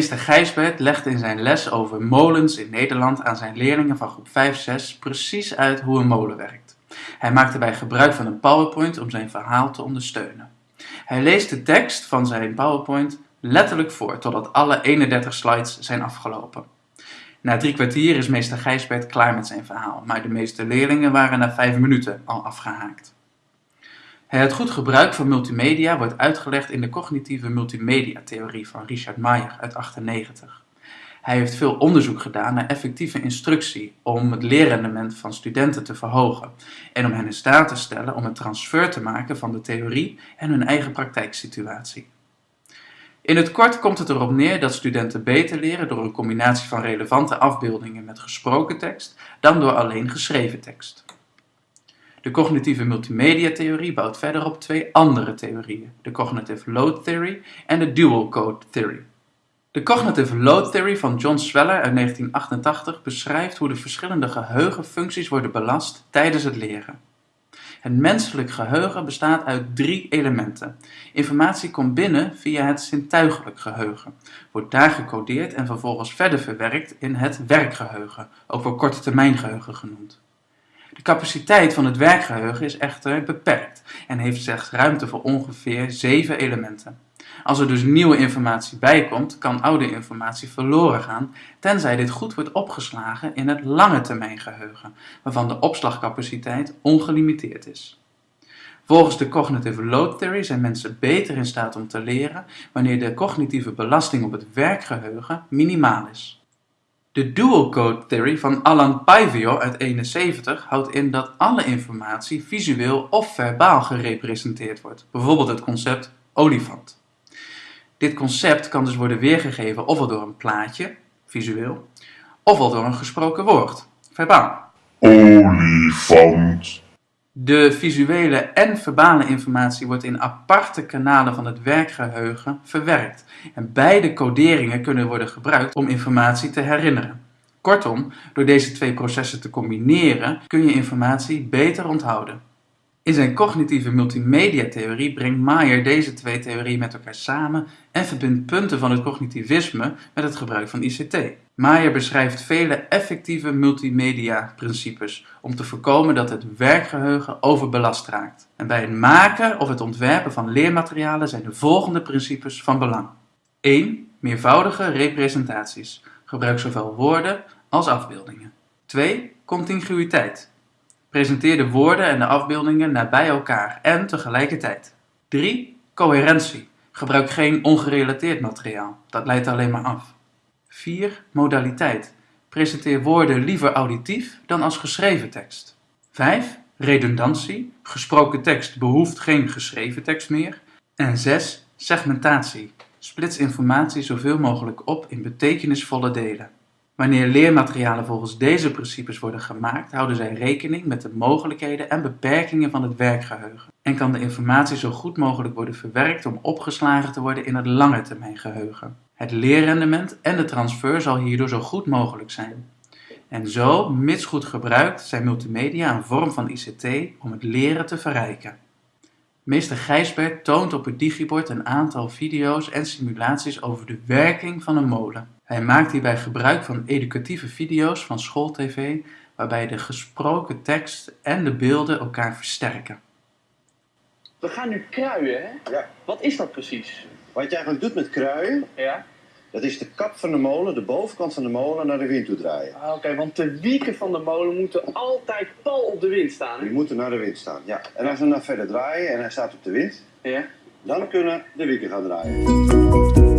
Gijsbert legt in zijn les over molens in Nederland aan zijn leerlingen van groep 5-6 precies uit hoe een molen werkt. Hij maakt daarbij gebruik van een PowerPoint om zijn verhaal te ondersteunen. Hij leest de tekst van zijn PowerPoint letterlijk voor totdat alle 31 slides zijn afgelopen. Na drie kwartier is meester Gijsbert klaar met zijn verhaal, maar de meeste leerlingen waren na vijf minuten al afgehaakt. Het goed gebruik van multimedia wordt uitgelegd in de cognitieve multimedia-theorie van Richard Mayer uit 1998. Hij heeft veel onderzoek gedaan naar effectieve instructie om het leerrendement van studenten te verhogen en om hen in staat te stellen om een transfer te maken van de theorie en hun eigen praktijksituatie. In het kort komt het erop neer dat studenten beter leren door een combinatie van relevante afbeeldingen met gesproken tekst dan door alleen geschreven tekst. De cognitieve multimedia-theorie bouwt verder op twee andere theorieën, de Cognitive Load Theory en de Dual Code Theory. De Cognitive Load Theory van John Sweller uit 1988 beschrijft hoe de verschillende geheugenfuncties worden belast tijdens het leren. Het menselijk geheugen bestaat uit drie elementen. Informatie komt binnen via het zintuigelijk geheugen, wordt daar gecodeerd en vervolgens verder verwerkt in het werkgeheugen, ook wel korte termijn geheugen genoemd. De capaciteit van het werkgeheugen is echter beperkt en heeft slechts ruimte voor ongeveer zeven elementen. Als er dus nieuwe informatie bijkomt, kan oude informatie verloren gaan, tenzij dit goed wordt opgeslagen in het lange termijn geheugen, waarvan de opslagcapaciteit ongelimiteerd is. Volgens de cognitive load theory zijn mensen beter in staat om te leren wanneer de cognitieve belasting op het werkgeheugen minimaal is. De dual code theory van Alan Paivio uit 71 houdt in dat alle informatie visueel of verbaal gerepresenteerd wordt, bijvoorbeeld het concept olifant. Dit concept kan dus worden weergegeven ofwel door een plaatje, visueel, ofwel door een gesproken woord, verbaal. Olifant. De visuele en verbale informatie wordt in aparte kanalen van het werkgeheugen verwerkt en beide coderingen kunnen worden gebruikt om informatie te herinneren. Kortom, door deze twee processen te combineren kun je informatie beter onthouden. In zijn cognitieve multimedia-theorie brengt Mayer deze twee theorieën met elkaar samen en verbindt punten van het cognitivisme met het gebruik van ICT. Mayer beschrijft vele effectieve multimedia-principes om te voorkomen dat het werkgeheugen overbelast raakt. En bij het maken of het ontwerpen van leermaterialen zijn de volgende principes van belang. 1. Meervoudige representaties. Gebruik zowel woorden als afbeeldingen. 2. Contiguïteit. Presenteer de woorden en de afbeeldingen nabij elkaar en tegelijkertijd. 3. Coherentie. Gebruik geen ongerelateerd materiaal, dat leidt alleen maar af. 4. Modaliteit. Presenteer woorden liever auditief dan als geschreven tekst. 5. Redundantie. Gesproken tekst behoeft geen geschreven tekst meer. En 6. Segmentatie. Splits informatie zoveel mogelijk op in betekenisvolle delen. Wanneer leermaterialen volgens deze principes worden gemaakt, houden zij rekening met de mogelijkheden en beperkingen van het werkgeheugen en kan de informatie zo goed mogelijk worden verwerkt om opgeslagen te worden in het lange termijn geheugen. Het leerrendement en de transfer zal hierdoor zo goed mogelijk zijn. En zo, mits goed gebruikt, zijn multimedia een vorm van ICT om het leren te verrijken. Meester Gijsbert toont op het digibord een aantal video's en simulaties over de werking van een molen. Hij maakt hierbij gebruik van educatieve video's van schooltv waarbij de gesproken tekst en de beelden elkaar versterken. We gaan nu kruien, hè? Ja. Wat is dat precies? Wat je eigenlijk doet met kruien, Ja? dat is de kap van de molen, de bovenkant van de molen, naar de wind toe draaien. Ah, Oké, want de wieken van de molen moeten altijd pal op de wind staan, Die hè? moeten naar de wind staan, ja. En als we dan verder draaien en hij staat op de wind, Ja? dan kunnen de wieken gaan draaien.